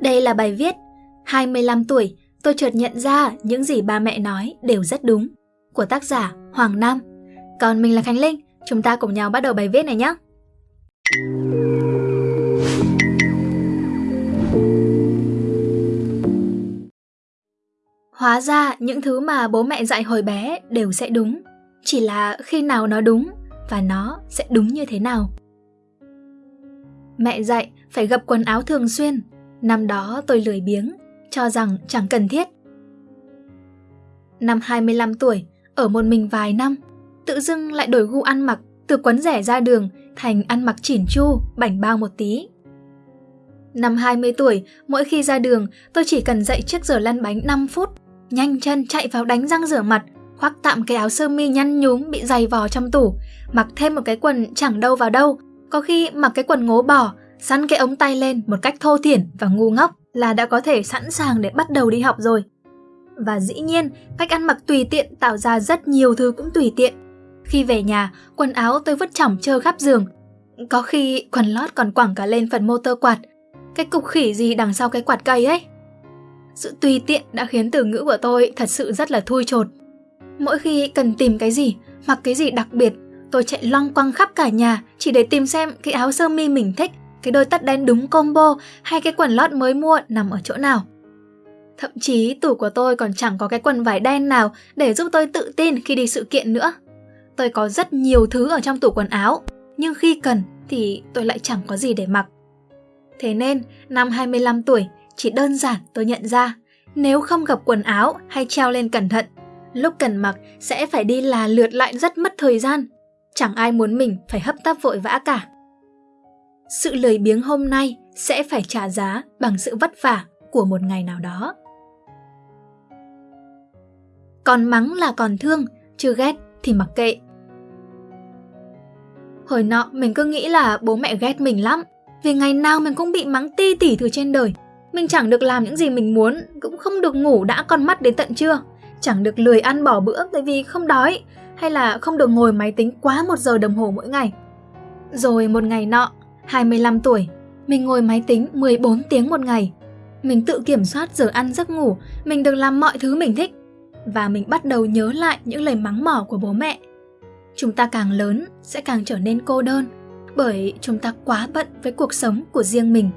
Đây là bài viết 25 tuổi, tôi chợt nhận ra những gì ba mẹ nói đều rất đúng của tác giả Hoàng Nam. Còn mình là Khánh Linh, chúng ta cùng nhau bắt đầu bài viết này nhé. Hóa ra những thứ mà bố mẹ dạy hồi bé đều sẽ đúng, chỉ là khi nào nó đúng và nó sẽ đúng như thế nào. Mẹ dạy phải gập quần áo thường xuyên, năm đó tôi lười biếng, cho rằng chẳng cần thiết. Năm 25 tuổi, ở một mình vài năm, tự dưng lại đổi gu ăn mặc từ quấn rẻ ra đường thành ăn mặc chỉn chu, bảnh bao một tí. Năm 20 tuổi, mỗi khi ra đường, tôi chỉ cần dậy trước giờ lăn bánh 5 phút, nhanh chân chạy vào đánh răng rửa mặt, khoác tạm cái áo sơ mi nhăn nhúm bị dày vò trong tủ, mặc thêm một cái quần chẳng đâu vào đâu, có khi mặc cái quần ngố bò, săn cái ống tay lên một cách thô thiển và ngu ngốc là đã có thể sẵn sàng để bắt đầu đi học rồi. Và dĩ nhiên, cách ăn mặc tùy tiện tạo ra rất nhiều thứ cũng tùy tiện. Khi về nhà, quần áo tôi vứt chỏng trơ khắp giường. Có khi quần lót còn quẳng cả lên phần motor quạt. Cái cục khỉ gì đằng sau cái quạt cây ấy. Sự tùy tiện đã khiến từ ngữ của tôi thật sự rất là thui chột. Mỗi khi cần tìm cái gì, mặc cái gì đặc biệt, tôi chạy long quăng khắp cả nhà chỉ để tìm xem cái áo sơ mi mình thích, cái đôi tất đen đúng combo hay cái quần lót mới mua nằm ở chỗ nào. Thậm chí tủ của tôi còn chẳng có cái quần vải đen nào để giúp tôi tự tin khi đi sự kiện nữa. Tôi có rất nhiều thứ ở trong tủ quần áo, nhưng khi cần thì tôi lại chẳng có gì để mặc. Thế nên, năm 25 tuổi, chỉ đơn giản tôi nhận ra, nếu không gặp quần áo hay treo lên cẩn thận, lúc cần mặc sẽ phải đi là lượt lại rất mất thời gian. Chẳng ai muốn mình phải hấp tấp vội vã cả. Sự lười biếng hôm nay sẽ phải trả giá bằng sự vất vả của một ngày nào đó. Còn mắng là còn thương, chưa ghét thì mặc kệ. Hồi nọ mình cứ nghĩ là bố mẹ ghét mình lắm, vì ngày nào mình cũng bị mắng ti tỉ từ trên đời. Mình chẳng được làm những gì mình muốn, cũng không được ngủ đã con mắt đến tận trưa, chẳng được lười ăn bỏ bữa tại vì không đói, hay là không được ngồi máy tính quá một giờ đồng hồ mỗi ngày. Rồi một ngày nọ, 25 tuổi, mình ngồi máy tính 14 tiếng một ngày. Mình tự kiểm soát giờ ăn giấc ngủ, mình được làm mọi thứ mình thích. Và mình bắt đầu nhớ lại những lời mắng mỏ của bố mẹ. Chúng ta càng lớn sẽ càng trở nên cô đơn, bởi chúng ta quá bận với cuộc sống của riêng mình.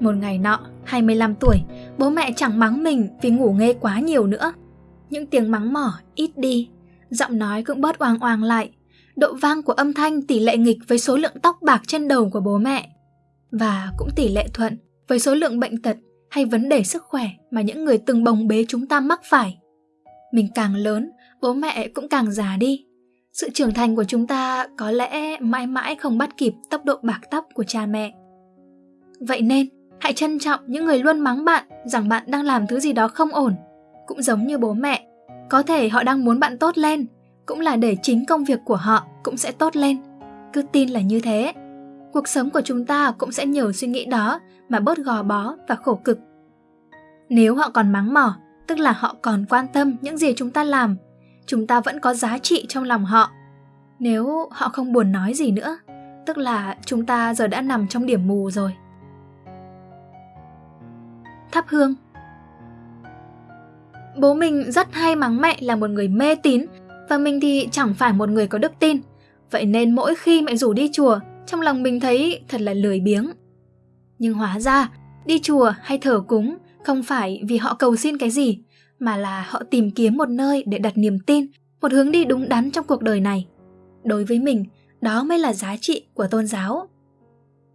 Một ngày nọ, 25 tuổi, bố mẹ chẳng mắng mình vì ngủ nghe quá nhiều nữa. Những tiếng mắng mỏ ít đi, giọng nói cũng bớt oang oang lại. Độ vang của âm thanh tỷ lệ nghịch với số lượng tóc bạc trên đầu của bố mẹ. Và cũng tỷ lệ thuận với số lượng bệnh tật hay vấn đề sức khỏe mà những người từng bồng bế chúng ta mắc phải. Mình càng lớn, bố mẹ cũng càng già đi. Sự trưởng thành của chúng ta có lẽ mãi mãi không bắt kịp tốc độ bạc tóc của cha mẹ. Vậy nên, hãy trân trọng những người luôn mắng bạn rằng bạn đang làm thứ gì đó không ổn. Cũng giống như bố mẹ, có thể họ đang muốn bạn tốt lên, cũng là để chính công việc của họ cũng sẽ tốt lên. Cứ tin là như thế. Cuộc sống của chúng ta cũng sẽ nhờ suy nghĩ đó mà bớt gò bó và khổ cực. Nếu họ còn mắng mỏ, tức là họ còn quan tâm những gì chúng ta làm, chúng ta vẫn có giá trị trong lòng họ. Nếu họ không buồn nói gì nữa, tức là chúng ta giờ đã nằm trong điểm mù rồi. Thắp hương Bố mình rất hay mắng mẹ là một người mê tín và mình thì chẳng phải một người có đức tin. Vậy nên mỗi khi mẹ rủ đi chùa, trong lòng mình thấy thật là lười biếng. Nhưng hóa ra, đi chùa hay thờ cúng không phải vì họ cầu xin cái gì, mà là họ tìm kiếm một nơi để đặt niềm tin, một hướng đi đúng đắn trong cuộc đời này. Đối với mình, đó mới là giá trị của tôn giáo.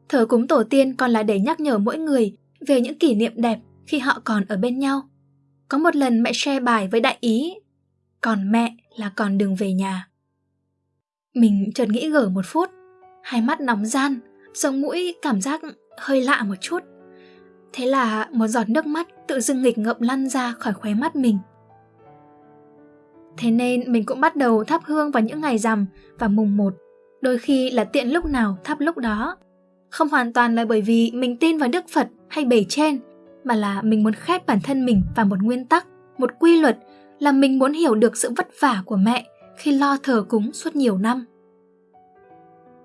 Thờ cúng tổ tiên còn là để nhắc nhở mỗi người về những kỷ niệm đẹp khi họ còn ở bên nhau. Có một lần mẹ share bài với đại ý, còn mẹ là còn đường về nhà. Mình chợt nghĩ gở một phút, hai mắt nóng gian, sống mũi cảm giác hơi lạ một chút. Thế là một giọt nước mắt tự dưng nghịch ngợm lăn ra khỏi khóe mắt mình. Thế nên mình cũng bắt đầu thắp hương vào những ngày rằm và mùng một, đôi khi là tiện lúc nào thắp lúc đó. Không hoàn toàn là bởi vì mình tin vào Đức Phật hay bề trên, mà là mình muốn khép bản thân mình vào một nguyên tắc, một quy luật là mình muốn hiểu được sự vất vả của mẹ khi lo thờ cúng suốt nhiều năm.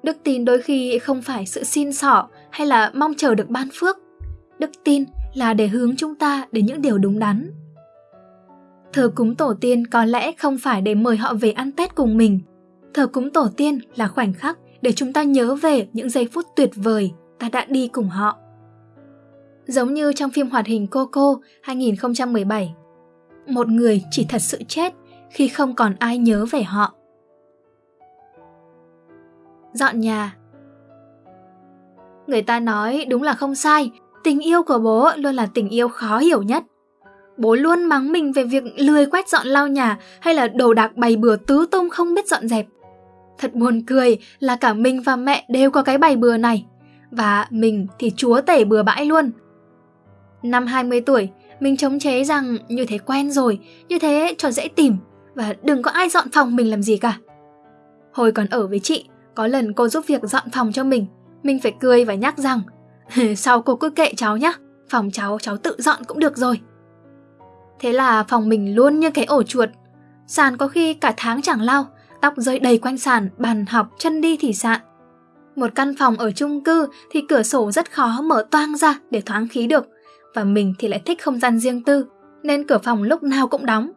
Đức tin đôi khi không phải sự xin xỏ hay là mong chờ được ban phước đức tin là để hướng chúng ta đến những điều đúng đắn. Thờ cúng tổ tiên có lẽ không phải để mời họ về ăn Tết cùng mình. Thờ cúng tổ tiên là khoảnh khắc để chúng ta nhớ về những giây phút tuyệt vời ta đã đi cùng họ. Giống như trong phim hoạt hình Coco 2017, một người chỉ thật sự chết khi không còn ai nhớ về họ. Dọn nhà Người ta nói đúng là không sai, tình yêu của bố luôn là tình yêu khó hiểu nhất. Bố luôn mắng mình về việc lười quét dọn lau nhà hay là đồ đạc bày bừa tứ tung không biết dọn dẹp. Thật buồn cười là cả mình và mẹ đều có cái bày bừa này. Và mình thì chúa tể bừa bãi luôn. Năm 20 tuổi, mình chống chế rằng như thế quen rồi, như thế cho dễ tìm và đừng có ai dọn phòng mình làm gì cả. Hồi còn ở với chị, có lần cô giúp việc dọn phòng cho mình, mình phải cười và nhắc rằng sau cô cứ kệ cháu nhá, phòng cháu cháu tự dọn cũng được rồi. Thế là phòng mình luôn như cái ổ chuột, sàn có khi cả tháng chẳng lau, tóc rơi đầy quanh sàn, bàn học, chân đi thì sạn. Một căn phòng ở chung cư thì cửa sổ rất khó mở toang ra để thoáng khí được, và mình thì lại thích không gian riêng tư, nên cửa phòng lúc nào cũng đóng.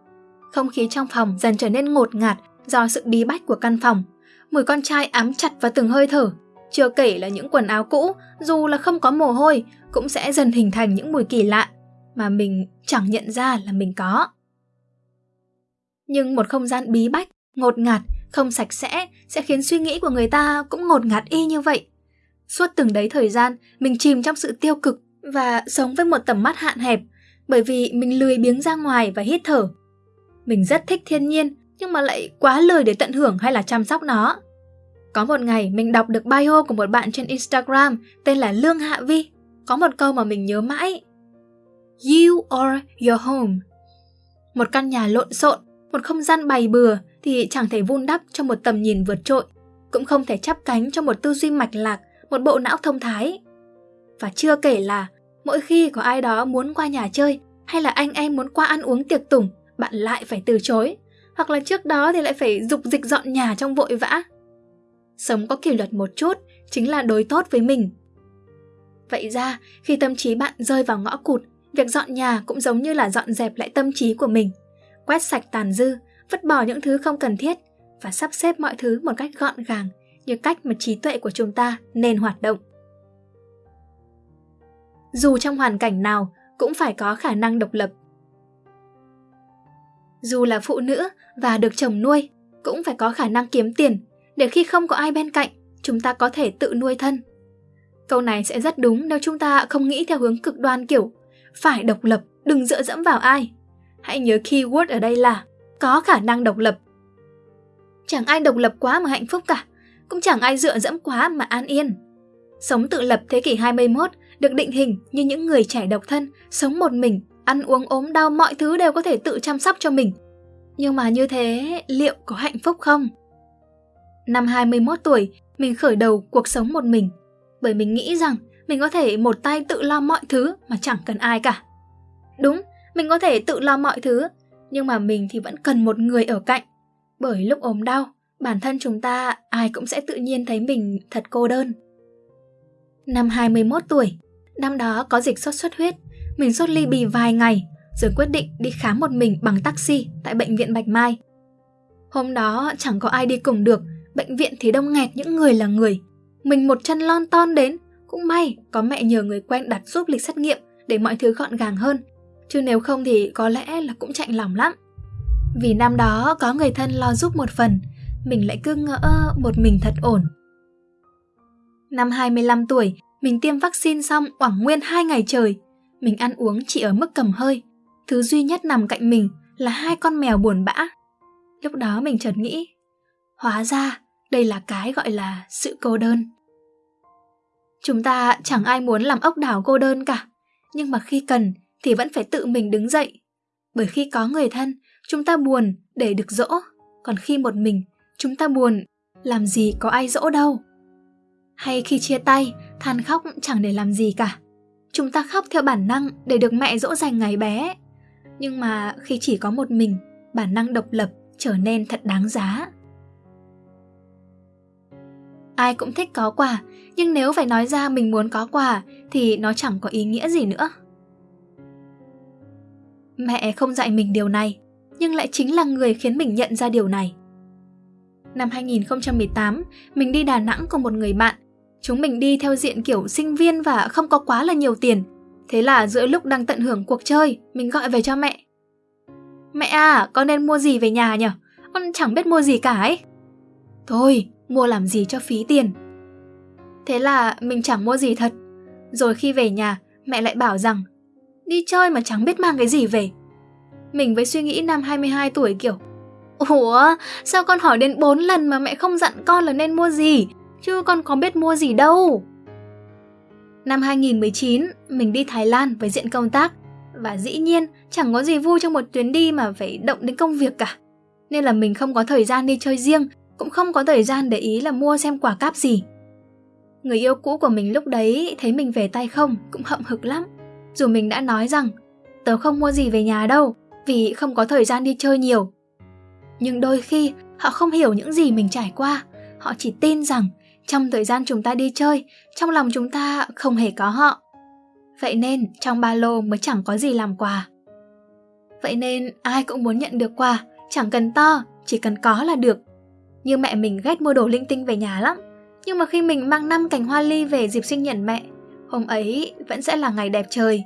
Không khí trong phòng dần trở nên ngột ngạt do sự bí bách của căn phòng. Mùi con trai ám chặt vào từng hơi thở, chưa kể là những quần áo cũ, dù là không có mồ hôi, cũng sẽ dần hình thành những mùi kỳ lạ mà mình chẳng nhận ra là mình có. Nhưng một không gian bí bách, ngột ngạt, không sạch sẽ sẽ khiến suy nghĩ của người ta cũng ngột ngạt y như vậy. Suốt từng đấy thời gian, mình chìm trong sự tiêu cực và sống với một tầm mắt hạn hẹp bởi vì mình lười biếng ra ngoài và hít thở. Mình rất thích thiên nhiên nhưng mà lại quá lười để tận hưởng hay là chăm sóc nó. Có một ngày mình đọc được bio của một bạn trên Instagram tên là Lương Hạ Vi. Có một câu mà mình nhớ mãi. You are your home. Một căn nhà lộn xộn, một không gian bày bừa thì chẳng thể vun đắp cho một tầm nhìn vượt trội, cũng không thể chắp cánh cho một tư duy mạch lạc, một bộ não thông thái. Và chưa kể là mỗi khi có ai đó muốn qua nhà chơi hay là anh em muốn qua ăn uống tiệc tùng, bạn lại phải từ chối. Hoặc là trước đó thì lại phải dục dịch dọn nhà trong vội vã. Sống có kỷ luật một chút chính là đối tốt với mình. Vậy ra, khi tâm trí bạn rơi vào ngõ cụt, việc dọn nhà cũng giống như là dọn dẹp lại tâm trí của mình. Quét sạch tàn dư, vứt bỏ những thứ không cần thiết và sắp xếp mọi thứ một cách gọn gàng như cách mà trí tuệ của chúng ta nên hoạt động. Dù trong hoàn cảnh nào cũng phải có khả năng độc lập. Dù là phụ nữ và được chồng nuôi, cũng phải có khả năng kiếm tiền để khi không có ai bên cạnh, chúng ta có thể tự nuôi thân. Câu này sẽ rất đúng nếu chúng ta không nghĩ theo hướng cực đoan kiểu phải độc lập, đừng dựa dẫm vào ai. Hãy nhớ keyword ở đây là có khả năng độc lập. Chẳng ai độc lập quá mà hạnh phúc cả, cũng chẳng ai dựa dẫm quá mà an yên. Sống tự lập thế kỷ 21 được định hình như những người trẻ độc thân, sống một mình, ăn uống ốm đau mọi thứ đều có thể tự chăm sóc cho mình. Nhưng mà như thế, liệu có hạnh phúc không? Năm 21 tuổi, mình khởi đầu cuộc sống một mình, bởi mình nghĩ rằng mình có thể một tay tự lo mọi thứ mà chẳng cần ai cả. Đúng, mình có thể tự lo mọi thứ, nhưng mà mình thì vẫn cần một người ở cạnh. Bởi lúc ốm đau, bản thân chúng ta ai cũng sẽ tự nhiên thấy mình thật cô đơn. Năm 21 tuổi, năm đó có dịch sốt xuất huyết, mình sốt ly bì vài ngày, rồi quyết định đi khám một mình bằng taxi tại bệnh viện Bạch Mai. Hôm đó chẳng có ai đi cùng được, bệnh viện thì đông nghẹt những người là người. Mình một chân lon ton đến, cũng may có mẹ nhờ người quen đặt giúp lịch xét nghiệm để mọi thứ gọn gàng hơn. Chứ nếu không thì có lẽ là cũng chạnh lòng lắm. Vì năm đó có người thân lo giúp một phần, mình lại cứ ngỡ một mình thật ổn. Năm 25 tuổi, mình tiêm vaccine xong quảng nguyên 2 ngày trời. Mình ăn uống chỉ ở mức cầm hơi. Thứ duy nhất nằm cạnh mình là hai con mèo buồn bã. Lúc đó mình chợt nghĩ, hóa ra đây là cái gọi là sự cô đơn. Chúng ta chẳng ai muốn làm ốc đảo cô đơn cả, nhưng mà khi cần thì vẫn phải tự mình đứng dậy. Bởi khi có người thân, chúng ta buồn để được dỗ, còn khi một mình, chúng ta buồn, làm gì có ai dỗ đâu. Hay khi chia tay, than khóc chẳng để làm gì cả. Chúng ta khóc theo bản năng để được mẹ dỗ dành ngày bé. Nhưng mà khi chỉ có một mình, bản năng độc lập trở nên thật đáng giá. ai cũng thích có quà, nhưng nếu phải nói ra mình muốn có quà thì nó chẳng có ý nghĩa gì nữa. Mẹ không dạy mình điều này, nhưng lại chính là người khiến mình nhận ra điều này. Năm 2018, mình đi Đà Nẵng cùng một người bạn. Chúng mình đi theo diện kiểu sinh viên và không có quá là nhiều tiền. Thế là giữa lúc đang tận hưởng cuộc chơi, mình gọi về cho mẹ. Mẹ à, con nên mua gì về nhà nhỉ? Con chẳng biết mua gì cả ấy. Thôi, mua làm gì cho phí tiền. Thế là mình chẳng mua gì thật. Rồi khi về nhà, mẹ lại bảo rằng đi chơi mà chẳng biết mang cái gì về. Mình với suy nghĩ năm 22 tuổi kiểu Ủa, sao con hỏi đến 4 lần mà mẹ không dặn con là nên mua gì? Chứ con có biết mua gì đâu. Năm 2019, mình đi Thái Lan với diện công tác và dĩ nhiên chẳng có gì vui trong một chuyến đi mà phải động đến công việc cả. Nên là mình không có thời gian đi chơi riêng, cũng không có thời gian để ý là mua xem quả cáp gì. Người yêu cũ của mình lúc đấy thấy mình về tay không cũng hậm hực lắm. Dù mình đã nói rằng tớ không mua gì về nhà đâu vì không có thời gian đi chơi nhiều. Nhưng đôi khi họ không hiểu những gì mình trải qua, họ chỉ tin rằng trong thời gian chúng ta đi chơi, trong lòng chúng ta không hề có họ. Vậy nên trong ba lô mới chẳng có gì làm quà. Vậy nên ai cũng muốn nhận được quà, chẳng cần to, chỉ cần có là được. Như mẹ mình ghét mua đồ linh tinh về nhà lắm. Nhưng mà khi mình mang năm cành hoa ly về dịp sinh nhật mẹ, hôm ấy vẫn sẽ là ngày đẹp trời.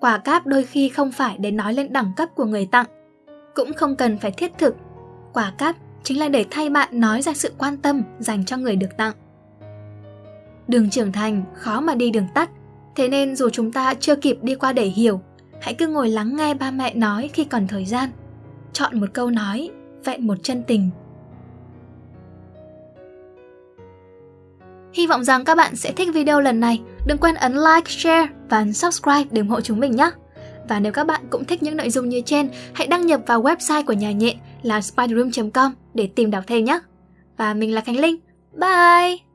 Quà cáp đôi khi không phải để nói lên đẳng cấp của người tặng, cũng không cần phải thiết thực. Quà cáp chính là để thay bạn nói ra sự quan tâm dành cho người được tặng. Đường trưởng thành khó mà đi đường tắt, thế nên dù chúng ta chưa kịp đi qua để hiểu, hãy cứ ngồi lắng nghe ba mẹ nói khi còn thời gian. Chọn một câu nói, vẹn một chân tình. Hy vọng rằng các bạn sẽ thích video lần này. Đừng quên ấn like, share và ấn subscribe để ủng hộ chúng mình nhé. Và nếu các bạn cũng thích những nội dung như trên, hãy đăng nhập vào website của nhà nhện là spiderroom.com để tìm đọc thêm nhé. Và mình là Khánh Linh. Bye!